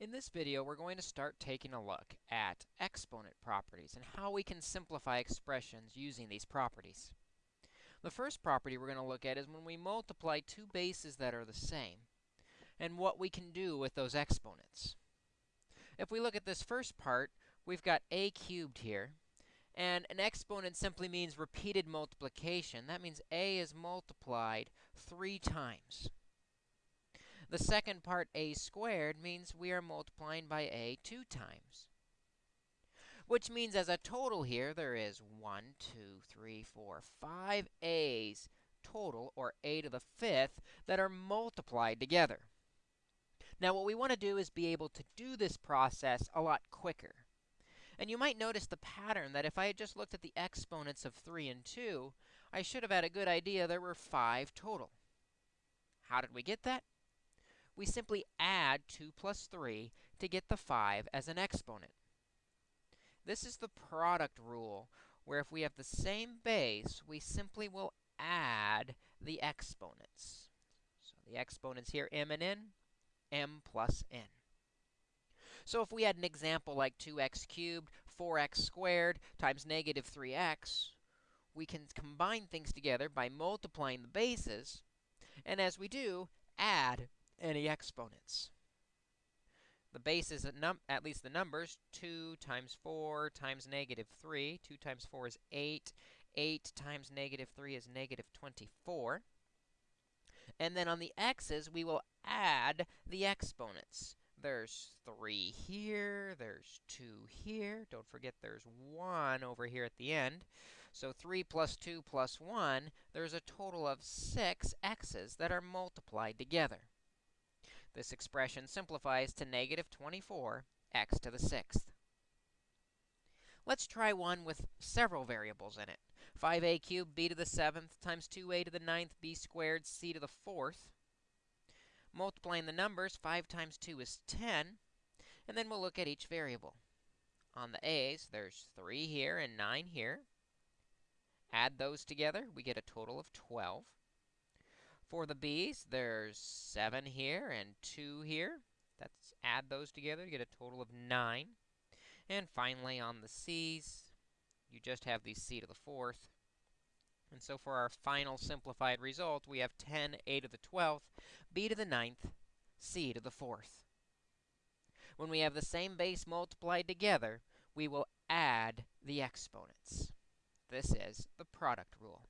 In this video, we're going to start taking a look at exponent properties and how we can simplify expressions using these properties. The first property we're going to look at is when we multiply two bases that are the same and what we can do with those exponents. If we look at this first part, we've got a cubed here, and an exponent simply means repeated multiplication. That means a is multiplied three times. The second part, a squared, means we are multiplying by a two times. Which means as a total here, there is 1, 2, 3, 4, 5 a's total, or a to the fifth, that are multiplied together. Now, what we want to do is be able to do this process a lot quicker. And you might notice the pattern that if I had just looked at the exponents of 3 and 2, I should have had a good idea there were 5 total. How did we get that? We simply add 2 plus 3 to get the 5 as an exponent. This is the product rule, where if we have the same base, we simply will add the exponents. So the exponents here, m and n, m plus n. So if we had an example like 2x cubed, 4x squared times negative 3x, we can combine things together by multiplying the bases, and as we do, add any exponents. The base is at, at least the numbers, 2 times 4 times negative 3. 2 times 4 is 8. 8 times negative 3 is negative 24. And then on the x's, we will add the exponents. There's 3 here, there's 2 here. Don't forget there's 1 over here at the end. So 3 plus 2 plus 1, there's a total of 6 x's that are multiplied together. This expression simplifies to negative 24 x to the sixth. Let's try one with several variables in it. 5a cubed b to the seventh times 2a to the ninth b squared c to the fourth. Multiplying the numbers, 5 times 2 is 10. And then we'll look at each variable. On the a's, there's 3 here and 9 here. Add those together, we get a total of 12. For the b's, there's 7 here and 2 here. Let's add those together to get a total of 9. And finally, on the c's, you just have the c to the fourth. And so for our final simplified result, we have 10 a to the 12th, b to the ninth, c to the fourth. When we have the same base multiplied together, we will add the exponents. This is the product rule.